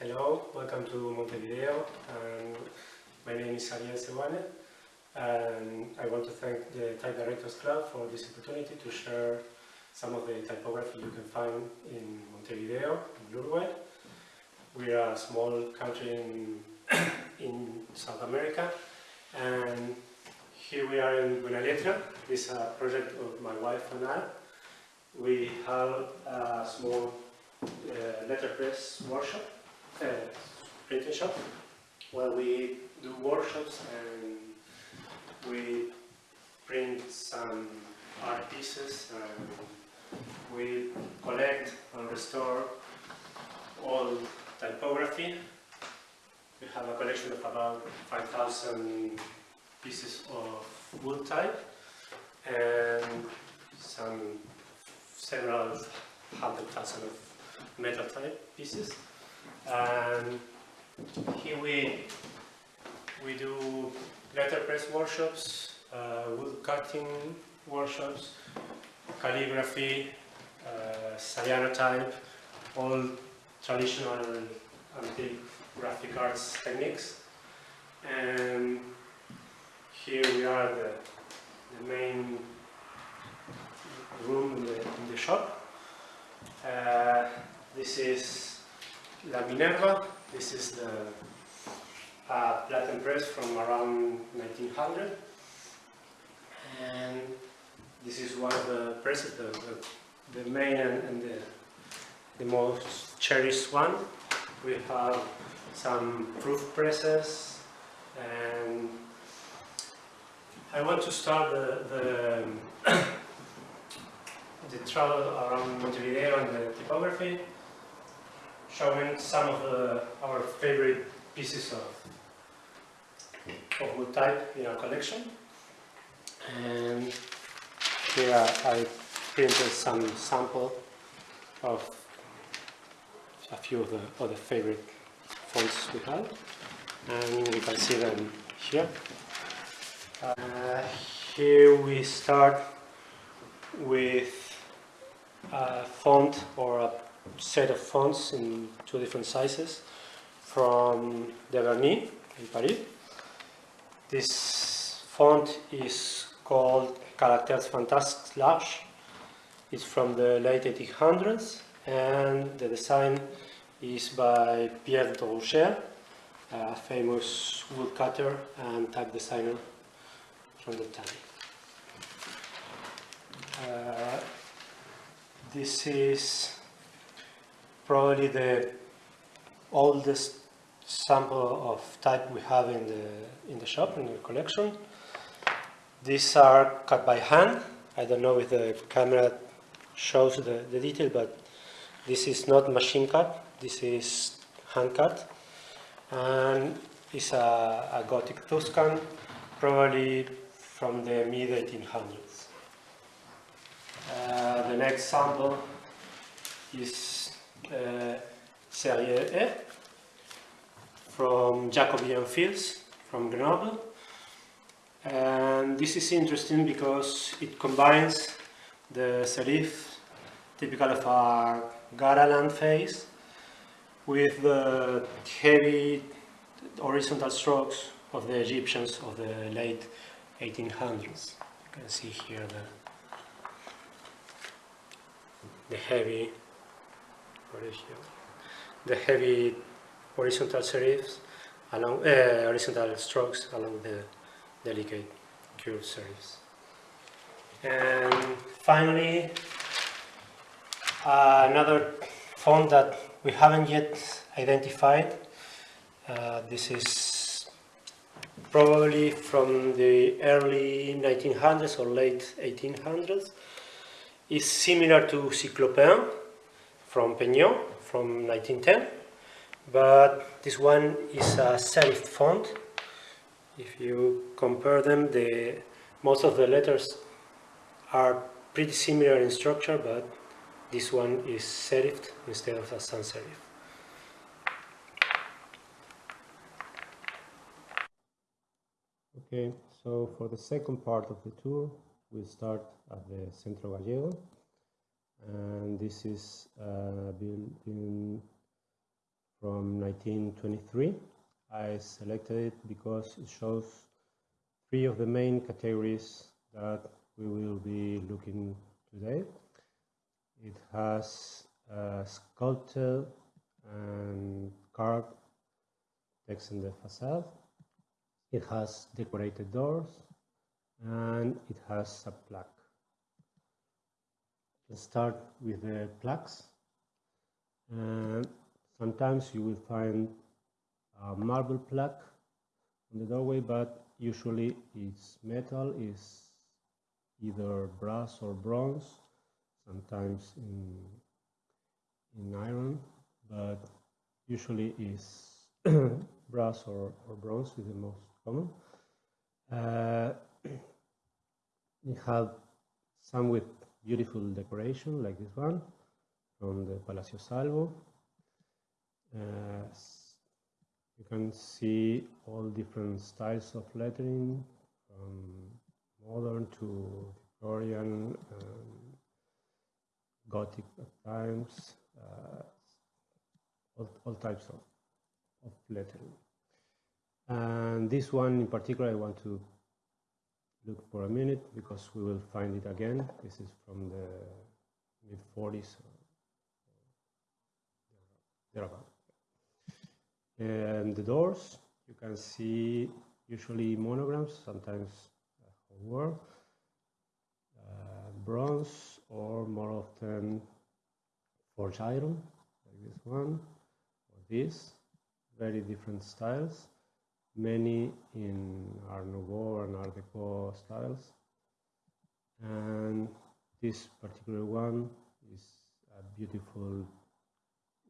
Hello, welcome to Montevideo. Um, my name is Ariel Seguane and I want to thank the Type Directors Club for this opportunity to share some of the typography you can find in Montevideo, in Uruguay. We are a small country in, in South America and here we are in Buena Letra. This is a project of my wife and I. We have a small uh, letterpress workshop, uh, printing shop, where we do workshops and we print some art pieces and we collect and restore all typography. We have a collection of about 5,000 pieces of wood type and some several hundred thousand of metal type pieces. And here we we do letterpress workshops, uh, wood cutting workshops, calligraphy, uh, cyanotype, all traditional antique graphic arts techniques. And here we are the, the main room in the, in the shop. Uh, this is La Minerva. This is the uh, press from around 1900. And this is one of the presses, the, the, the main and, and the, the most cherished one. We have some proof presses and I want to start the, the, the travel around Montevideo and the typography, showing some of the, our favorite pieces of, of wood type in our collection. And here I printed some sample of a few of the other favorite fonts we have. And you can see them here. Uh, here we start with a font or a set of fonts in two different sizes from Deberny in Paris. This font is called Caractères Fantasques Large. It's from the late 1800s and the design is by Pierre Droucher, a famous woodcutter and type designer from the time. Uh, this is probably the oldest sample of type we have in the in the shop in the collection. These are cut by hand. I don't know if the camera shows the, the detail, but this is not machine cut. This is hand cut, and it's a, a Gothic Tuscan, probably from the mid 1800s. Uh, the next sample is Uh, Serie E from Jacobian fields from Grenoble. And this is interesting because it combines the serif typical of a Garalde face with the heavy horizontal strokes of the Egyptians of the late 1800s. You can see here the the heavy the heavy horizontal serifs along uh, horizontal strokes along the delicate curved serifs. And finally, uh, another font that we haven't yet identified. Uh, this is probably from the early 1900s or late 1800s is similar to Cyclopin from Peignot from 1910, but this one is a serif font. If you compare them, the, most of the letters are pretty similar in structure, but this one is serifed instead of a sans serif. Okay, so for the second part of the tour, we start at the Centro Gallego and this is building from from 1923. I selected it because it shows three of the main categories that we will be looking today. It has uh, sculpted and carved text in the facade. It has decorated doors and it has a plaque. Let's start with the plaques. And sometimes you will find a marble plaque on the doorway, but usually it's metal, is either brass or bronze, sometimes in, in iron, but usually is brass or, or bronze is the most common. Uh, we have some with beautiful decoration like this one from the Palacio Salvo. Uh, you can see all different styles of lettering from modern to Victorian, um, Gothic times, uh, all, all, types of, of lettering. And this one in particular I want to look for a minute because we will find it again. This is from the mid 40s, thereabout. And the doors, you can see usually monograms, sometimes were uh, bronze or more often forged iron, like this one or this, very different styles many in Art Nouveau and Art Deco styles. And this particular one is a beautiful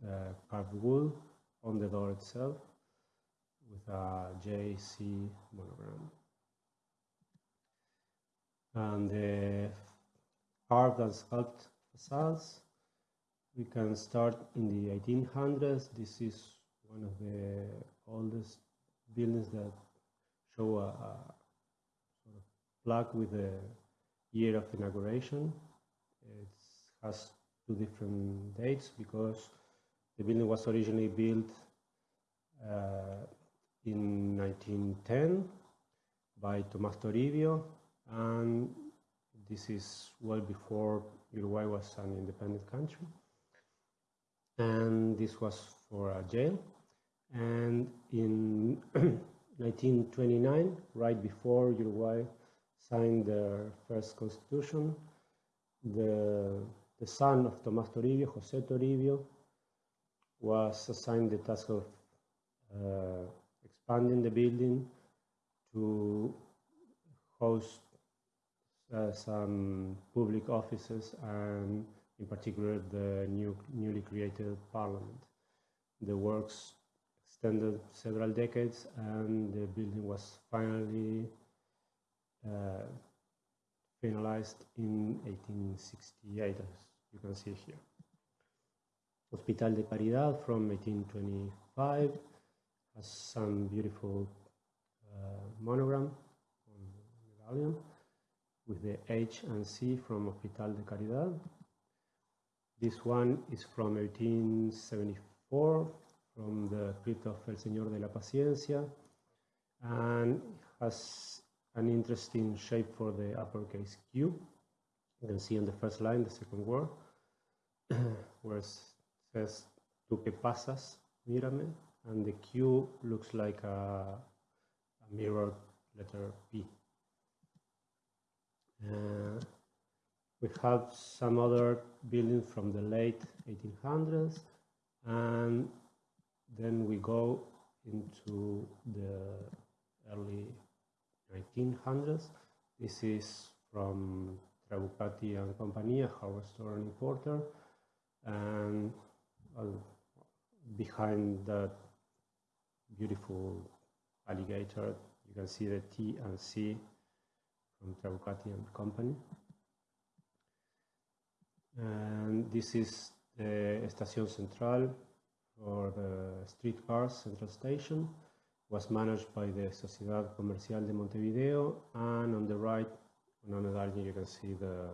uh, carved wood on the door itself with a JC monogram. And the carved and sculpted facades, we can start in the 1800s. This is one of the oldest buildings that show a, a sort of plaque with the year of inauguration. It has two different dates because the building was originally built uh, in 1910 by Tomás Toribio and this is well before Uruguay was an independent country and this was for a jail and in 1929, right before Uruguay signed their first constitution, the, the son of Tomás Toribio, José Toribio, was assigned the task of uh, expanding the building to host uh, some public offices and in particular the new, newly created parliament. The works extended several decades and the building was finally uh, finalized in 1868 as you can see here. Hospital de Caridad from 1825 has some beautiful uh, monogram on the medallion with the H and C from Hospital de Caridad. This one is from 1874 from the crypt of El Señor de la Paciencia and has an interesting shape for the uppercase Q. You can see on the first line, the second word, where it says, Tu que pasas, mírame, and the Q looks like a, a mirrored letter P. Uh, we have some other buildings from the late 1800s and then we go into the early 1900s. This is from Trabucati and Compagnia, hardware store and importer. And behind that beautiful alligator, you can see the T and C from Trabucati and Company. And this is the Estación Central or the uh, streetcars central station was managed by the Sociedad Comercial de Montevideo and on the right on another you can see the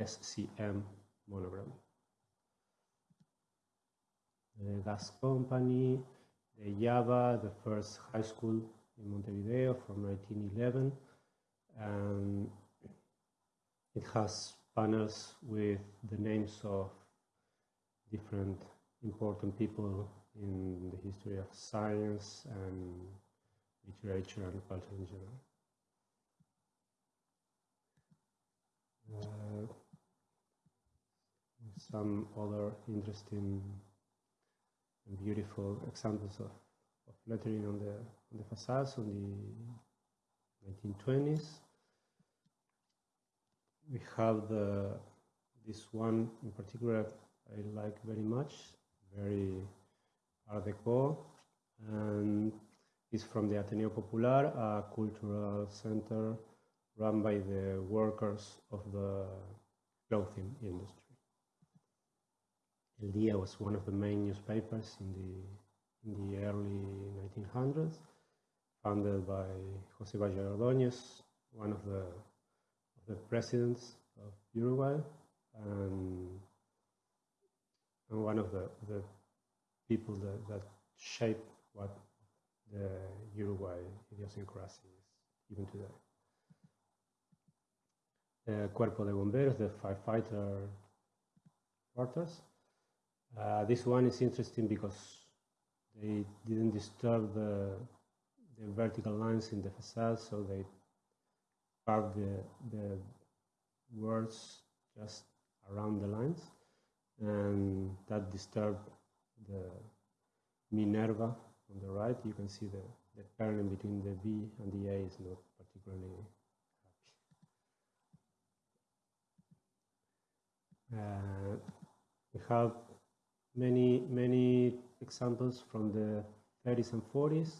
SCM monogram. the gas company, the Java, the first high school in Montevideo from 1911. And it has panels with the names of different important people in the history of science and literature and culture in general. Uh, some other interesting and beautiful examples of, of lettering on the, on the facades on the 1920s. We have the, this one in particular I like very much, very Art Deco, and it's from the Ateneo Popular, a cultural center run by the workers of the clothing industry. El Día was one of the main newspapers in the, in the early 1900s, founded by José Batlle Ordóñez, one of the, of the presidents of Uruguay, and one of the, the people that, that shaped what the Uruguay idiosyncrasy is even today. The Cuerpo de Bomberos, the firefighter quarters, uh, this one is interesting because they didn't disturb the, the vertical lines in the facade, so they carved the, the words just around the lines, and that disturbed the Minerva on the right. You can see the, the pairing between the B and the A is not particularly happy. Uh, we have many, many examples from the 30s and 40s.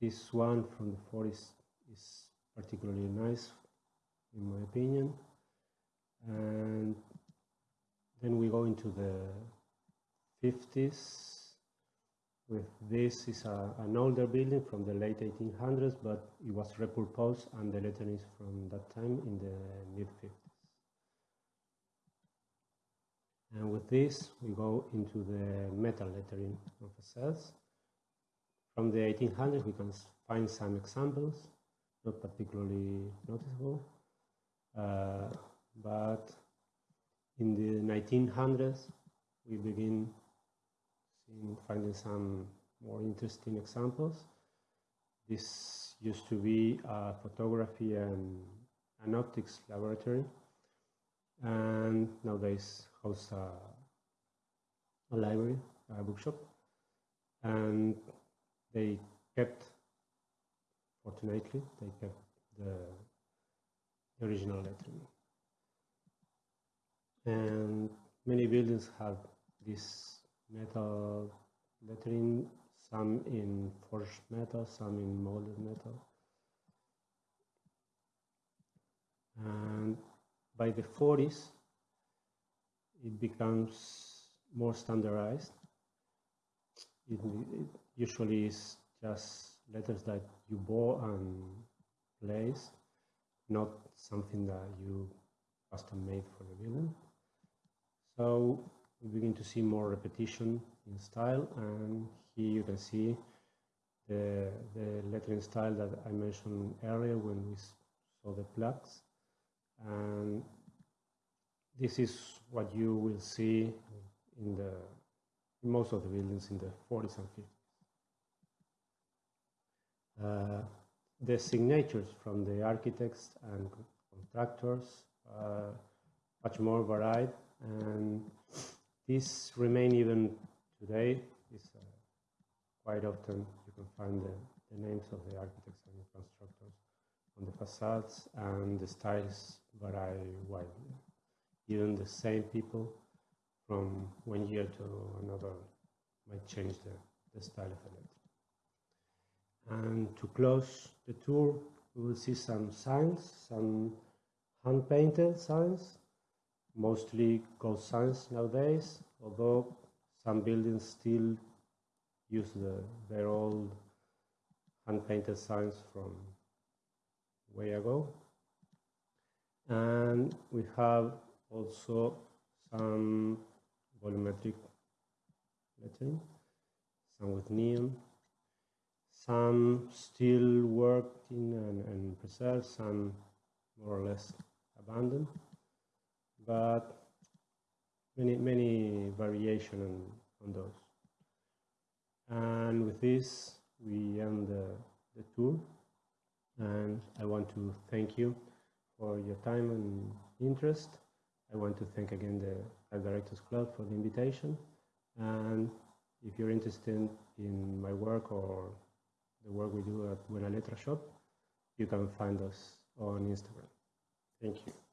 This one from the 40s is particularly nice, in my opinion. And then we go into the 50s. With this is a, an older building from the late 1800s, but it was repurposed and the lettering is from that time in the mid 50s. And with this, we go into the metal lettering of facades. From the 1800s, we can find some examples, not particularly noticeable. Uh, but in the 1900s, we begin seeing, finding some more interesting examples. This used to be a photography and an optics laboratory and nowadays hosts a, a library, a bookshop, and they kept, fortunately, they kept the, the original lettering. And many buildings have this metal lettering, some in forged metal, some in molded metal. And by the 40s, it becomes more standardized. It, it usually is just letters that you bought and place, not something that you custom made for the building. So we begin to see more repetition in style, and here you can see the, the lettering style that I mentioned earlier when we saw the plaques. And this is what you will see in the in most of the buildings in the 40s and 50s. Uh, the signatures from the architects and contractors are much more varied and this remain even today. Is, uh, quite often you can find the, the names of the architects and the constructors on the facades and the styles vary widely. Even the same people from one year to another might change the, the style of the letter. And to close the tour, we will see some signs, some hand-painted signs, mostly gold signs nowadays, although some buildings still use the, their old hand-painted signs from way ago. And we have also some volumetric lettering, some with neon, some still working and, and preserved, some more or less abandoned, but many many variation on, on those. And with this, we end the, the tour, and I want to thank you for your time and interest. I want to thank again the Directors Club for the invitation. And if you're interested in my work or the work we do at Buena Letra Shop, you can find us on Instagram. Thank you.